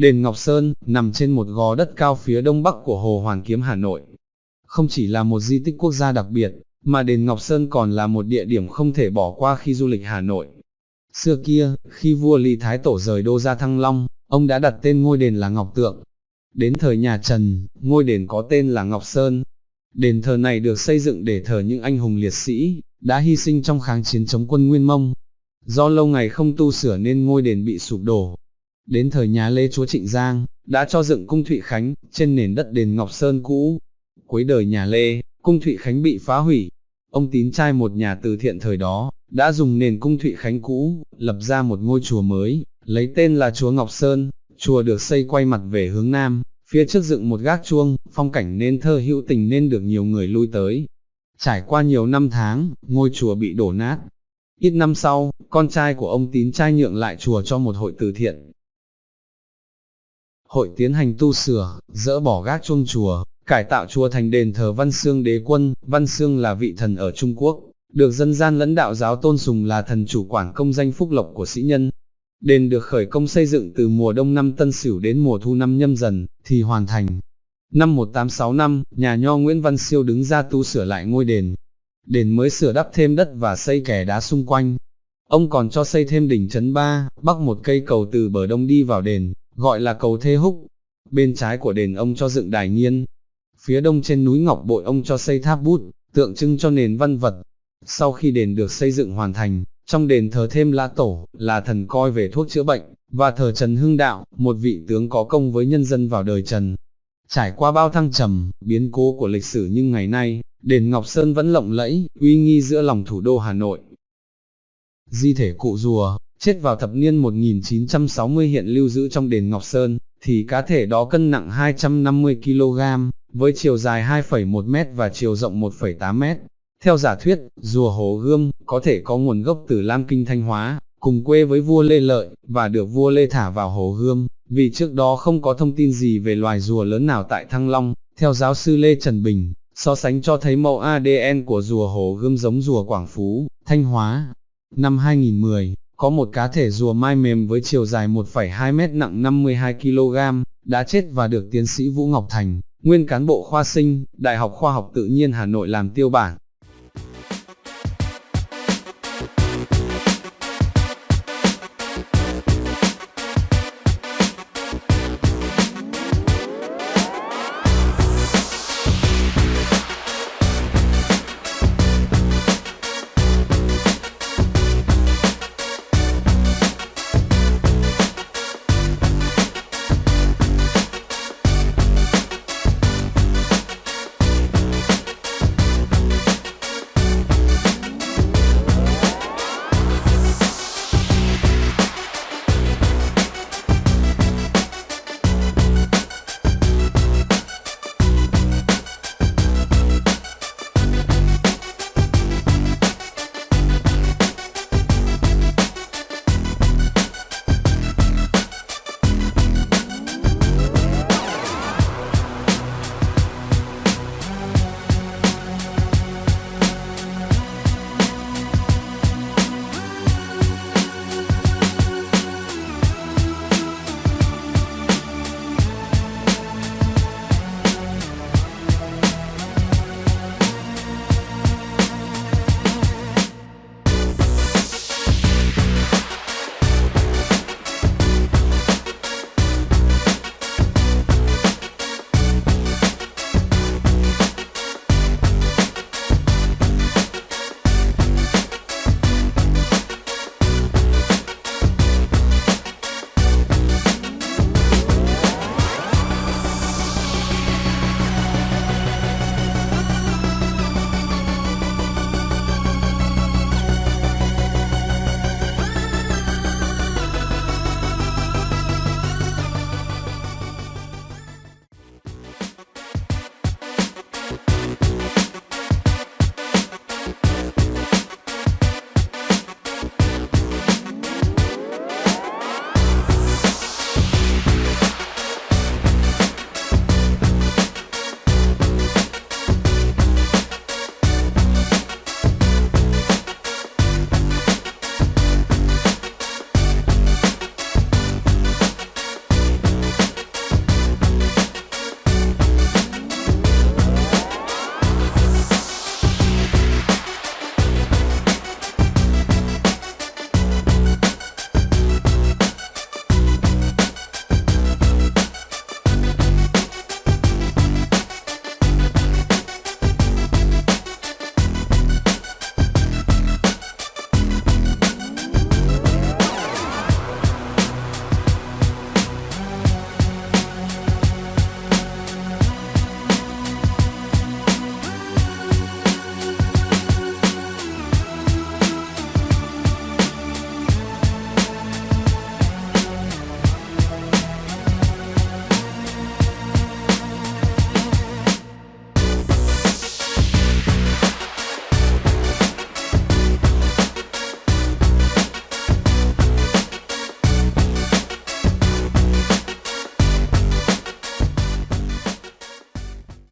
Đền Ngọc Sơn, nằm trên một gò đất cao phía đông bắc của Hồ Hoàn Kiếm Hà Nội. Không chỉ là một di tích quốc gia đặc biệt, mà đền Ngọc Sơn còn là một địa điểm không thể bỏ qua khi du lịch Hà Nội. Xưa kia, khi vua Lý Thái Tổ rời đô ra Thăng Long, ông đã đặt tên ngôi đền là Ngọc Tượng. Đến thời nhà Trần, ngôi đền có tên là Ngọc Sơn. Đền thờ này được xây dựng để thờ những anh hùng liệt sĩ, đã hy sinh trong kháng chiến chống quân Nguyên Mông. Do lâu ngày không tu sửa nên ngôi đền bị sụp đổ. Đến thời nhà Lê Chúa Trịnh Giang, đã cho dựng cung Thụy Khánh, trên nền đất đền Ngọc Sơn cũ. Cuối đời nhà Lê, cung Thụy Khánh bị phá hủy. Ông tín trai một nhà từ thiện thời đó, đã dùng nền cung Thụy Khánh cũ, lập ra một ngôi chùa mới, lấy tên là Chúa Ngọc Sơn, chùa được xây quay mặt về hướng Nam, phía trước dựng một gác chuông, phong cảnh nên thơ hữu tình nên được nhiều người lui tới. Trải qua nhiều năm tháng, ngôi chùa bị đổ nát. Ít năm sau, con trai của ông tín trai nhượng lại chùa cho một hội từ thiện. Hội tiến hành tu sửa, dỡ bỏ gác chuông chùa, cải tạo chùa thành đền thờ Văn Xương đế quân, Văn Xương là vị thần ở Trung Quốc, được dân gian lẫn đạo giáo tôn sùng là thần chủ quản công danh phúc lộc của sĩ nhân. Đền được khởi công xây dựng từ mùa đông năm Tân Sửu đến mùa thu năm Nhâm Dần, thì hoàn thành. Năm 1865, nhà nho Nguyễn Văn Siêu đứng ra tu sửa lại ngôi đền. Đền mới sửa đắp thêm đất và xây kè đá xung quanh. Ông còn cho xây thêm đỉnh chấn ba, bắc một cây cầu từ bờ đông đi vào đền, gọi là cầu Thê Húc. Bên trái của đền ông cho dựng đài nghiên. Phía đông trên núi Ngọc Bội ông cho xây tháp bút, tượng trưng cho nền văn vật. Sau khi đền được xây dựng hoàn thành, trong đền thờ thêm La Tổ, là thần coi về thuốc chữa bệnh, và thờ Trần Hưng Đạo, một vị tướng có công với nhân dân vào đời Trần. Trải qua bao thăng trầm, biến cố của lịch sử nhưng ngày nay, đền Ngọc Sơn vẫn lộng lẫy, uy nghi giữa lòng thủ đô Hà Nội. Di thể cụ rùa, chết vào thập niên 1960 hiện lưu giữ trong đền Ngọc Sơn, thì cá thể đó cân nặng 250 kg, với chiều dài 2,1 m và chiều rộng 1,8 m. Theo giả thuyết, rùa Hồ Gươm có thể có nguồn gốc từ Lam Kinh Thanh Hóa, cùng quê với vua Lê Lợi, và được vua Lê thả vào Hồ Gươm, vì trước đó không có thông tin gì về loài rùa lớn nào tại Thăng Long. Theo giáo sư Lê Trần Bình, so sánh cho thấy mẫu ADN của rùa Hồ Gươm giống rùa Quảng Phú, Thanh Hóa. Năm 2010, có một cá thể rùa mai mềm với chiều dài 1,2 mét nặng 52 kg, đã chết và được tiến sĩ Vũ Ngọc Thành, nguyên cán bộ khoa sinh, Đại học Khoa học Tự nhiên Hà Nội làm tiêu bản.